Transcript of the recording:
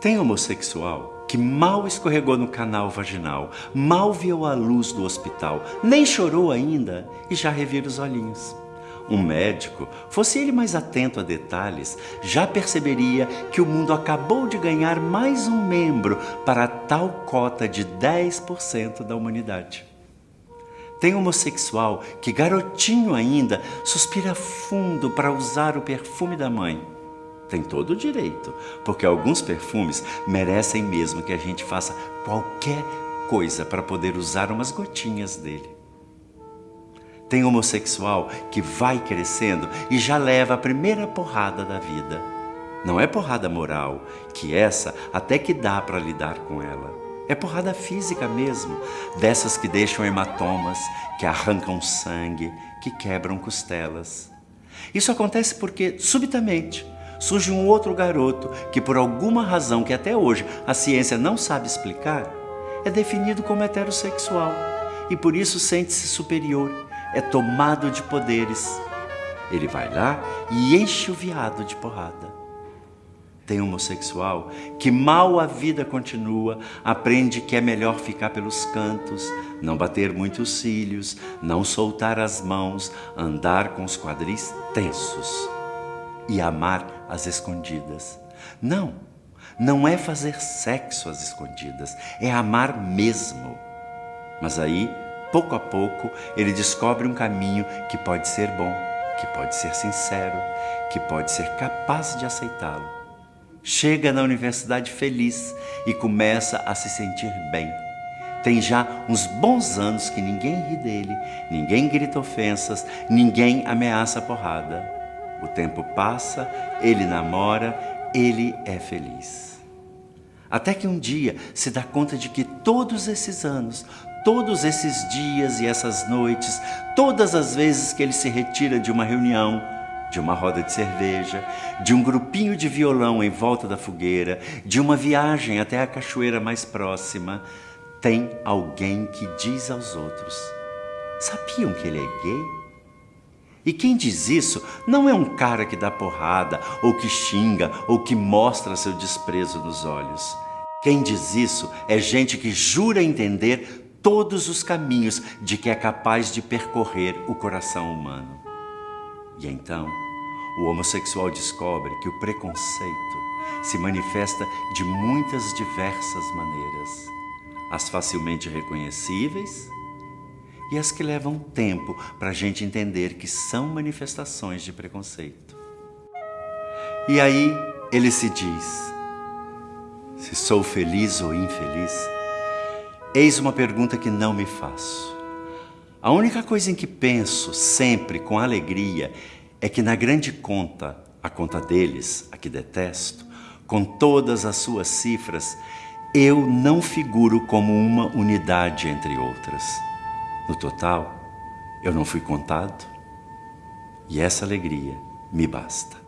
Tem homossexual que mal escorregou no canal vaginal, mal viu a luz do hospital, nem chorou ainda e já revira os olhinhos. Um médico, fosse ele mais atento a detalhes, já perceberia que o mundo acabou de ganhar mais um membro para a tal cota de 10% da humanidade. Tem homossexual que, garotinho ainda, suspira fundo para usar o perfume da mãe tem todo o direito, porque alguns perfumes merecem mesmo que a gente faça qualquer coisa para poder usar umas gotinhas dele. Tem homossexual que vai crescendo e já leva a primeira porrada da vida. Não é porrada moral, que essa até que dá para lidar com ela. É porrada física mesmo, dessas que deixam hematomas, que arrancam sangue, que quebram costelas. Isso acontece porque, subitamente, surge um outro garoto que, por alguma razão que até hoje a ciência não sabe explicar, é definido como heterossexual e por isso sente-se superior, é tomado de poderes. Ele vai lá e enche o viado de porrada. Tem homossexual que mal a vida continua, aprende que é melhor ficar pelos cantos, não bater muitos cílios, não soltar as mãos, andar com os quadris tensos e amar às escondidas. Não, não é fazer sexo às escondidas, é amar mesmo. Mas aí, pouco a pouco, ele descobre um caminho que pode ser bom, que pode ser sincero, que pode ser capaz de aceitá-lo. Chega na universidade feliz e começa a se sentir bem. Tem já uns bons anos que ninguém ri dele, ninguém grita ofensas, ninguém ameaça porrada. O tempo passa, ele namora, ele é feliz. Até que um dia se dá conta de que todos esses anos, todos esses dias e essas noites, todas as vezes que ele se retira de uma reunião, de uma roda de cerveja, de um grupinho de violão em volta da fogueira, de uma viagem até a cachoeira mais próxima, tem alguém que diz aos outros: Sabiam que ele é gay? E quem diz isso não é um cara que dá porrada, ou que xinga, ou que mostra seu desprezo nos olhos. Quem diz isso é gente que jura entender todos os caminhos de que é capaz de percorrer o coração humano. E então, o homossexual descobre que o preconceito se manifesta de muitas diversas maneiras. As facilmente reconhecíveis e as que levam tempo para a gente entender que são manifestações de preconceito. E aí ele se diz: se sou feliz ou infeliz, eis uma pergunta que não me faço. A única coisa em que penso sempre com alegria é que na grande conta, a conta deles, a que detesto, com todas as suas cifras, eu não figuro como uma unidade entre outras. No total, eu não fui contado e essa alegria me basta.